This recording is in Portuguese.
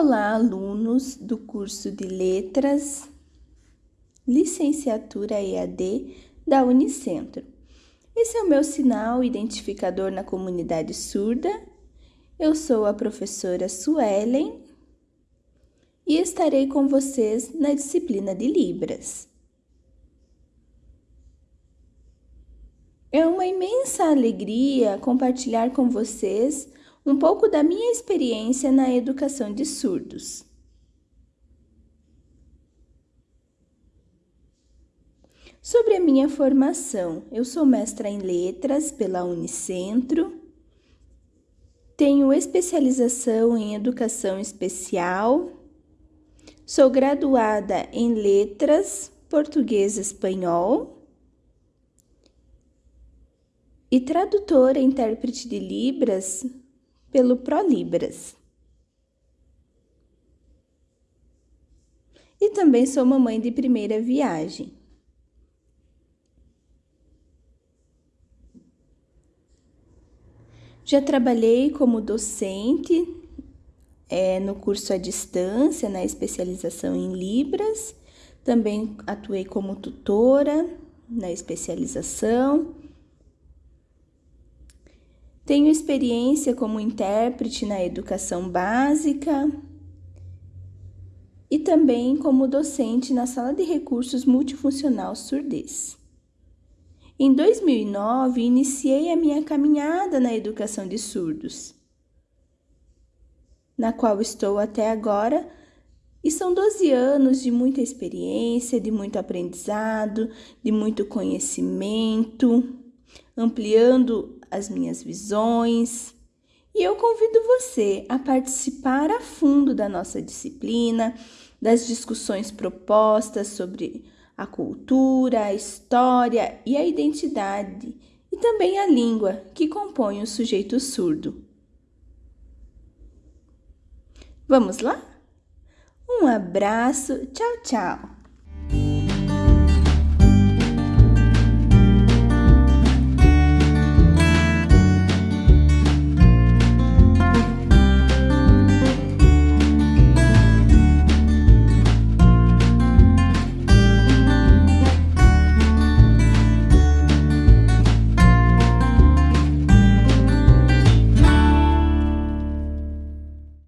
Olá, alunos do curso de Letras, Licenciatura EAD da Unicentro. Esse é o meu sinal identificador na comunidade surda. Eu sou a professora Suelen e estarei com vocês na disciplina de Libras. É uma imensa alegria compartilhar com vocês um pouco da minha experiência na educação de surdos. Sobre a minha formação, eu sou mestra em letras pela Unicentro, tenho especialização em educação especial, sou graduada em letras português e espanhol e tradutora e intérprete de Libras pelo ProLibras. E também sou mamãe de primeira viagem. Já trabalhei como docente é, no curso à distância, na especialização em Libras. Também atuei como tutora na especialização tenho experiência como intérprete na educação básica e também como docente na Sala de Recursos Multifuncional Surdez. Em 2009, iniciei a minha caminhada na educação de surdos, na qual estou até agora, e são 12 anos de muita experiência, de muito aprendizado, de muito conhecimento, ampliando as minhas visões. E eu convido você a participar a fundo da nossa disciplina, das discussões propostas sobre a cultura, a história e a identidade, e também a língua que compõe o sujeito surdo. Vamos lá? Um abraço, tchau, tchau!